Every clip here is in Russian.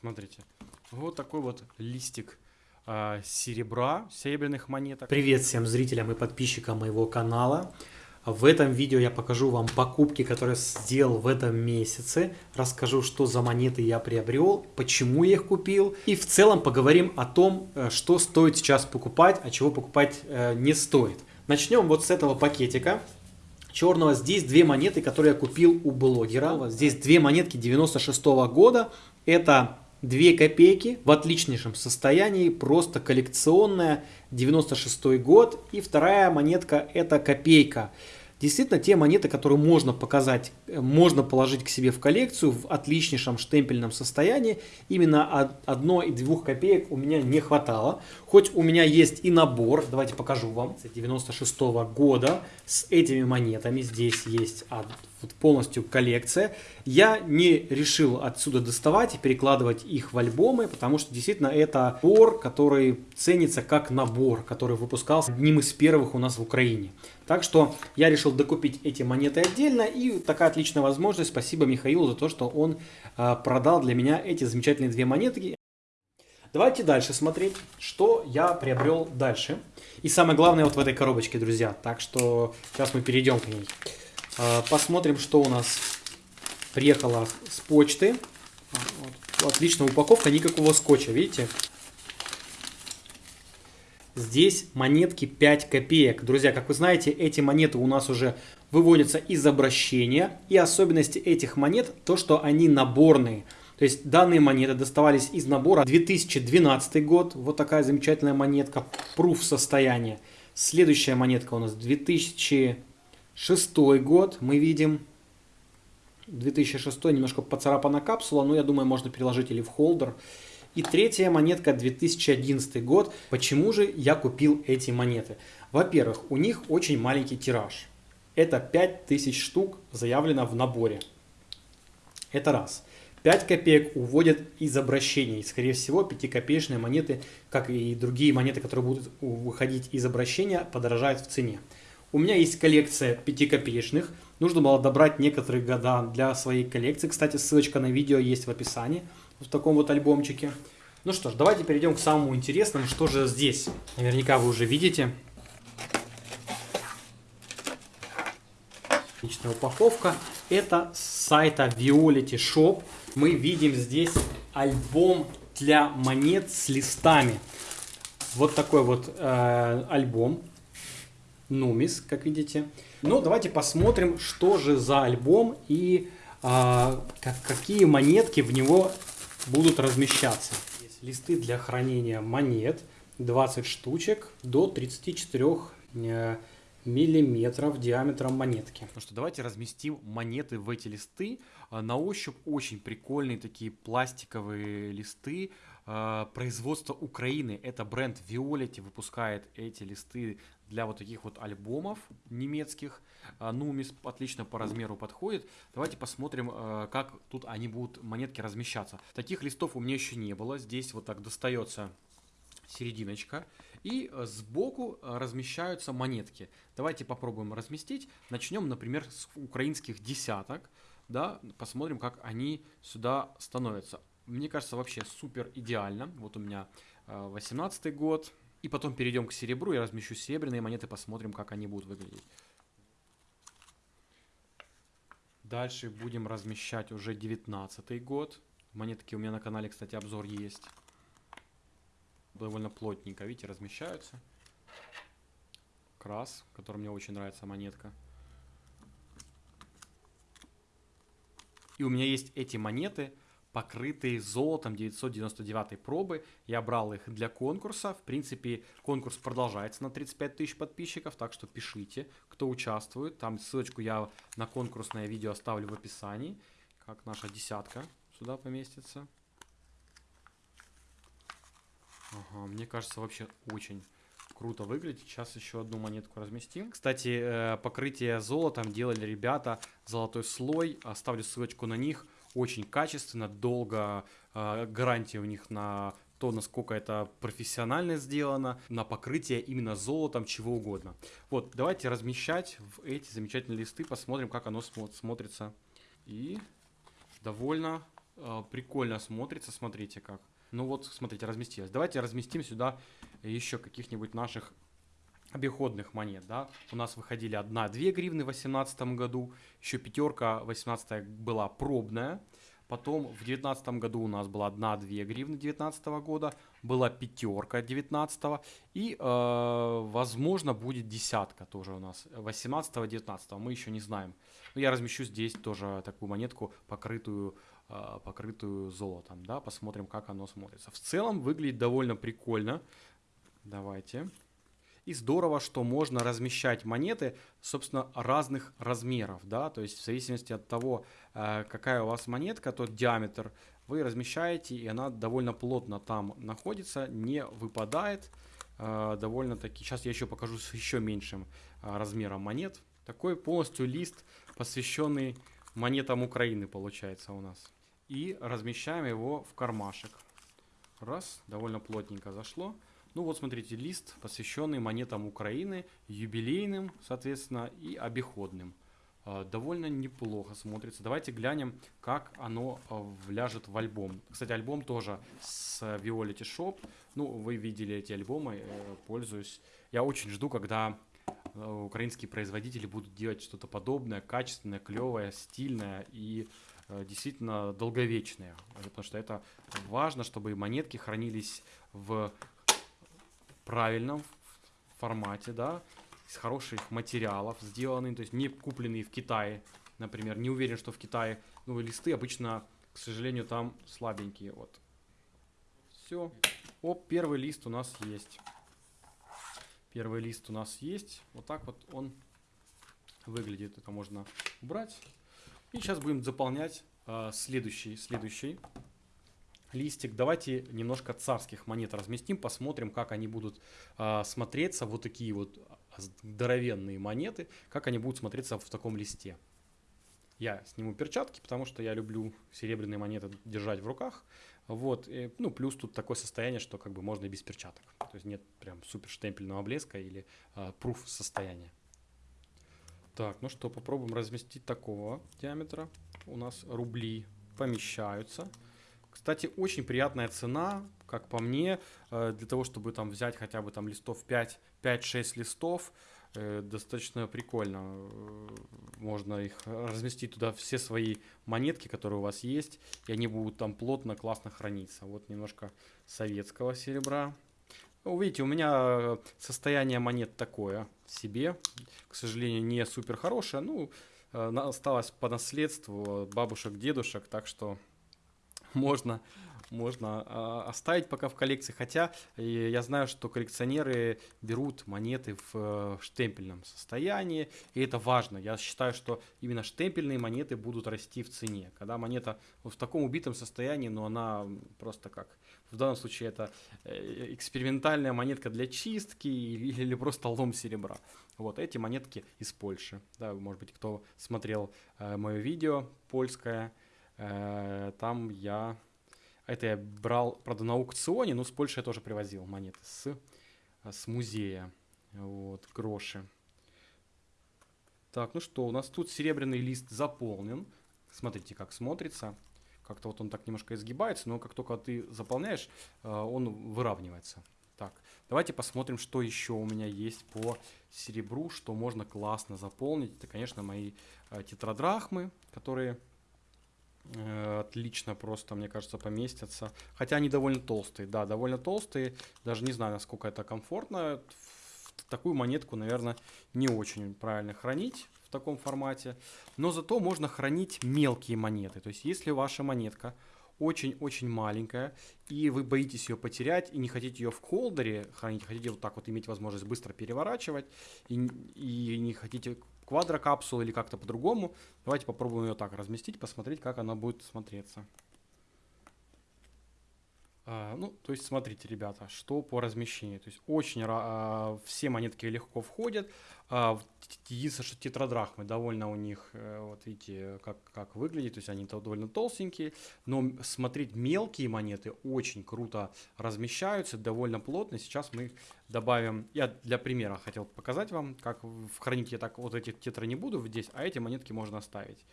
Смотрите, вот такой вот листик э, серебра, серебряных монеток. Привет всем зрителям и подписчикам моего канала. В этом видео я покажу вам покупки, которые сделал в этом месяце. Расскажу, что за монеты я приобрел, почему я их купил. И в целом поговорим о том, э, что стоит сейчас покупать, а чего покупать э, не стоит. Начнем вот с этого пакетика черного. Здесь две монеты, которые я купил у блогера. Здесь две монетки 96 -го года. Это 2 копейки в отличнейшем состоянии, просто коллекционная, 96 год. И вторая монетка это копейка. Действительно, те монеты, которые можно показать, э, можно положить к себе в коллекцию в отличнейшем штемпельном состоянии, именно одной и двух копеек у меня не хватало. Хоть у меня есть и набор, давайте покажу вам, 96 -го года с этими монетами. Здесь есть вот полностью коллекция. Я не решил отсюда доставать и перекладывать их в альбомы, потому что действительно это набор, который ценится как набор, который выпускался одним из первых у нас в Украине. Так что я решил докупить эти монеты отдельно и такая отличная возможность. Спасибо Михаилу за то, что он э, продал для меня эти замечательные две монетки. Давайте дальше смотреть, что я приобрел дальше. И самое главное вот в этой коробочке, друзья. Так что сейчас мы перейдем к ней. А, посмотрим, что у нас приехало с почты. Вот. Отличная упаковка, никакого скотча, видите? Здесь монетки 5 копеек. Друзья, как вы знаете, эти монеты у нас уже выводятся из обращения. И особенности этих монет, то, что они наборные. То есть данные монеты доставались из набора 2012 год. Вот такая замечательная монетка. Пруф состояния. Следующая монетка у нас 2000 Шестой год мы видим 2006 немножко поцарапана капсула, но я думаю, можно переложить или в холдер. И третья монетка 2011 год. Почему же я купил эти монеты? Во-первых, у них очень маленький тираж. Это 5000 штук заявлено в наборе. Это раз. 5 копеек уводят из обращения. И, скорее всего, 5-копеечные монеты, как и другие монеты, которые будут выходить из обращения, подорожают в цене. У меня есть коллекция пятикопеечных. Нужно было добрать некоторые года для своей коллекции. Кстати, ссылочка на видео есть в описании в таком вот альбомчике. Ну что ж, давайте перейдем к самому интересному. Что же здесь? Наверняка вы уже видите. Отличная упаковка. Это с сайта Violet Shop. Мы видим здесь альбом для монет с листами. Вот такой вот э, альбом. Нумис, как видите. Ну, давайте посмотрим, что же за альбом и а, как, какие монетки в него будут размещаться. Есть листы для хранения монет, 20 штучек до 34 э, миллиметров диаметром монетки. Ну что, давайте разместим монеты в эти листы. А, на ощупь очень прикольные такие пластиковые листы. А, производство Украины, это бренд Violet выпускает эти листы для вот таких вот альбомов немецких. А, Нумис отлично по размеру подходит. Давайте посмотрим, как тут они будут, монетки, размещаться. Таких листов у меня еще не было. Здесь вот так достается серединочка. И сбоку размещаются монетки. Давайте попробуем разместить. Начнем, например, с украинских десяток. Да, посмотрим, как они сюда становятся. Мне кажется, вообще супер идеально. Вот у меня 18 э, год. И потом перейдем к серебру. Я размещу серебряные монеты, посмотрим, как они будут выглядеть. Дальше будем размещать уже 19 год. Монетки у меня на канале, кстати, обзор есть довольно плотненько, видите, размещаются. Крас, который мне очень нравится, монетка. И у меня есть эти монеты, покрытые золотом 999 пробы. Я брал их для конкурса. В принципе, конкурс продолжается на 35 тысяч подписчиков, так что пишите, кто участвует. Там ссылочку я на конкурсное видео оставлю в описании, как наша десятка сюда поместится. Ага, мне кажется, вообще очень круто выглядит. Сейчас еще одну монетку разместим. Кстати, э, покрытие золотом делали ребята. Золотой слой. Оставлю ссылочку на них. Очень качественно, долго. Э, гарантия у них на то, насколько это профессионально сделано, на покрытие именно золотом, чего угодно. Вот, давайте размещать в эти замечательные листы, посмотрим, как оно смотрится. И довольно э, прикольно смотрится, смотрите как. Ну вот, смотрите, разместилось. Давайте разместим сюда еще каких-нибудь наших обиходных монет, да, у нас выходили 1-2 гривны в 2018 году, еще пятерка 18 была пробная, потом в 2019 году у нас была 1-2 гривны 2019 года, была пятерка 19 и, э, возможно, будет десятка тоже у нас 18-19, мы еще не знаем. Но я размещу здесь тоже такую монетку, покрытую, э, покрытую золотом, да, посмотрим, как оно смотрится. В целом выглядит довольно прикольно. Давайте. И здорово, что можно размещать монеты, собственно, разных размеров, да, то есть в зависимости от того, э, какая у вас монетка, тот диаметр, вы размещаете, и она довольно плотно там находится, не выпадает, э, довольно-таки, сейчас я еще покажу с еще меньшим э, размером монет. Такой полностью лист, посвященный монетам Украины, получается у нас. И размещаем его в кармашек. Раз, довольно плотненько зашло. Ну вот смотрите, лист, посвященный монетам Украины, юбилейным, соответственно, и обиходным. А, довольно неплохо смотрится. Давайте глянем, как оно а, вляжет в альбом. Кстати, альбом тоже с Violet Shop. Ну, вы видели эти альбомы, э, пользуюсь. Я очень жду, когда э, украинские производители будут делать что-то подобное, качественное, клевое, стильное и э, действительно долговечное. Потому что это важно, чтобы монетки хранились в правильном формате, да, из хороших материалов сделанный, то есть не купленные в Китае, например. Не уверен, что в Китае, ну, листы обычно, к сожалению, там слабенькие, вот. Все. Оп, первый лист у нас есть. Первый лист у нас есть. Вот так вот он выглядит. Это можно убрать. И сейчас будем заполнять э, следующий, следующий листик. Давайте немножко царских монет разместим, посмотрим, как они будут э, смотреться, вот такие вот здоровенные монеты, как они будут смотреться в таком листе. Я сниму перчатки, потому что я люблю серебряные монеты держать в руках. Вот, и, ну, плюс тут такое состояние, что как бы можно и без перчаток. То есть нет прям супер штемпельного блеска или э, пруф состояния. Так, ну что, попробуем разместить такого диаметра. У нас рубли помещаются. Кстати, очень приятная цена, как по мне, э, для того, чтобы там взять хотя бы там листов 5, 5-6 листов, э, достаточно прикольно. Э, можно их разместить туда все свои монетки, которые у вас есть, и они будут там плотно, классно храниться. Вот немножко советского серебра. Ну, видите, у меня состояние монет такое себе, к сожалению, не супер хорошее. Ну, осталось по наследству бабушек, дедушек, так что можно, можно э, оставить пока в коллекции. Хотя э, я знаю, что коллекционеры берут монеты в э, штемпельном состоянии, и это важно. Я считаю, что именно штемпельные монеты будут расти в цене. Когда монета в таком убитом состоянии, но она просто как... В данном случае это э, экспериментальная монетка для чистки или, просто лом серебра. Вот эти монетки из Польши. Да, может быть, кто смотрел мое видео польское, там я... Это я брал, правда, на аукционе, но с Польши я тоже привозил монеты с, с музея. Вот, гроши. Так, ну что, у нас тут серебряный лист заполнен. Смотрите, как смотрится. Как-то вот он так немножко изгибается, но как только ты заполняешь, э, он выравнивается. Так, давайте посмотрим, что еще у меня есть по серебру, что можно классно заполнить. Это, конечно, мои э, тетрадрахмы, которые Э, отлично просто, мне кажется, поместятся. Хотя они довольно толстые, да, довольно толстые. Даже не знаю, насколько это комфортно. Такую монетку, наверное, не очень правильно хранить в таком формате. Но зато можно хранить мелкие монеты. То есть, если ваша монетка очень-очень маленькая, и вы боитесь ее потерять, и не хотите ее в холдере хранить, хотите вот так вот иметь возможность быстро переворачивать, и, и не хотите квадрокапсулу или как-то по-другому. Давайте попробуем ее так разместить, посмотреть, как она будет смотреться. А, ну, то есть, смотрите, ребята, что по размещению. То есть, очень а, все монетки легко входят. А, единственное, что тетрадрахмы довольно у них, э, вот видите, как, как выглядит. То есть, они довольно толстенькие. Но смотреть мелкие монеты очень круто размещаются, довольно плотно. Сейчас мы добавим, я для примера хотел показать вам, как хранить я так вот эти тетры не буду здесь, а эти монетки можно оставить.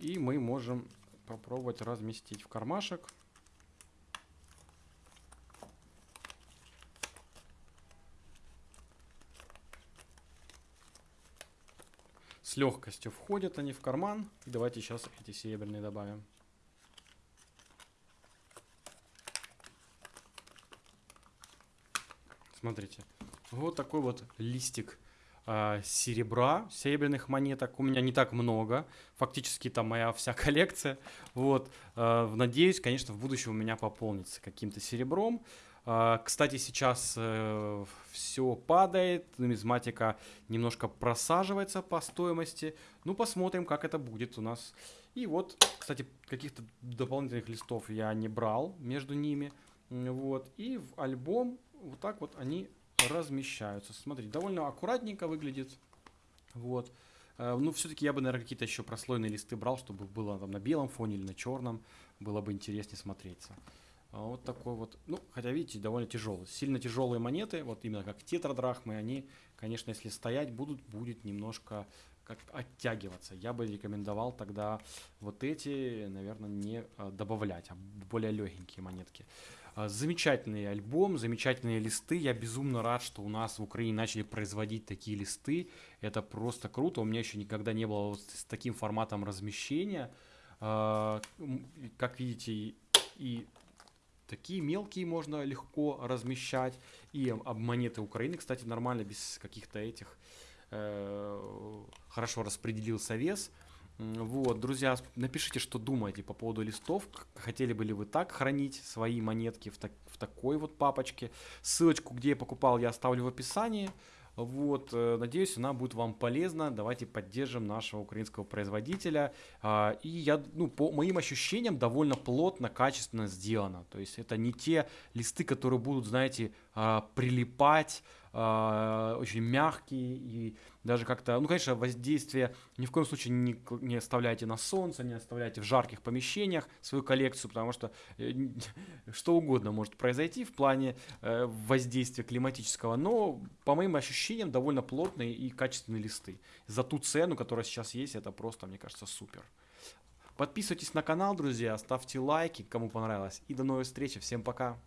И мы можем попробовать разместить в кармашек. С легкостью входят они в карман. И давайте сейчас эти серебряные добавим. Смотрите, вот такой вот листик э, серебра, серебряных монеток. У меня не так много, фактически там моя вся коллекция. Вот, э, надеюсь, конечно, в будущем у меня пополнится каким-то серебром. Э, кстати, сейчас э, все падает, нумизматика немножко просаживается по стоимости. Ну, посмотрим, как это будет у нас. И вот, кстати, каких-то дополнительных листов я не брал между ними. Вот, и в альбом вот так вот они размещаются. Смотрите, довольно аккуратненько выглядит. Вот. Э, ну, все-таки я бы, наверное, какие-то еще прослойные листы брал, чтобы было там на белом фоне или на черном. Было бы интереснее смотреться. А вот такой вот, ну, хотя, видите, довольно тяжелый. Сильно тяжелые монеты, вот именно как тетрадрахмы, они, конечно, если стоять будут, будет немножко как оттягиваться. Я бы рекомендовал тогда вот эти, наверное, не э, добавлять, а более легенькие монетки. А, замечательный альбом, замечательные листы. Я безумно рад, что у нас в Украине начали производить такие листы. Это просто круто. У меня еще никогда не было вот с таким форматом размещения. А, как видите, и такие мелкие можно легко размещать. И монеты Украины, кстати, нормально, без каких-то этих. Э, хорошо распределился вес. Вот, друзья, напишите, что думаете по поводу листов. Хотели бы ли вы так хранить свои монетки в, так, в такой вот папочке. Ссылочку, где я покупал, я оставлю в описании. Вот, э, надеюсь, она будет вам полезна. Давайте поддержим нашего украинского производителя. А, и я, ну, по моим ощущениям, довольно плотно, качественно сделано. То есть это не те листы, которые будут, знаете, а, прилипать э, очень мягкие и даже как-то, ну, конечно, воздействие ни в коем случае не, не оставляйте на солнце, не оставляйте в жарких помещениях свою коллекцию, потому что э, что угодно может произойти в плане э, воздействия климатического, но по моим ощущениям довольно плотные и качественные листы. За ту цену, которая сейчас есть, это просто, мне кажется, супер. Подписывайтесь на канал, друзья, ставьте лайки, кому понравилось. И до новых встреч. Всем пока.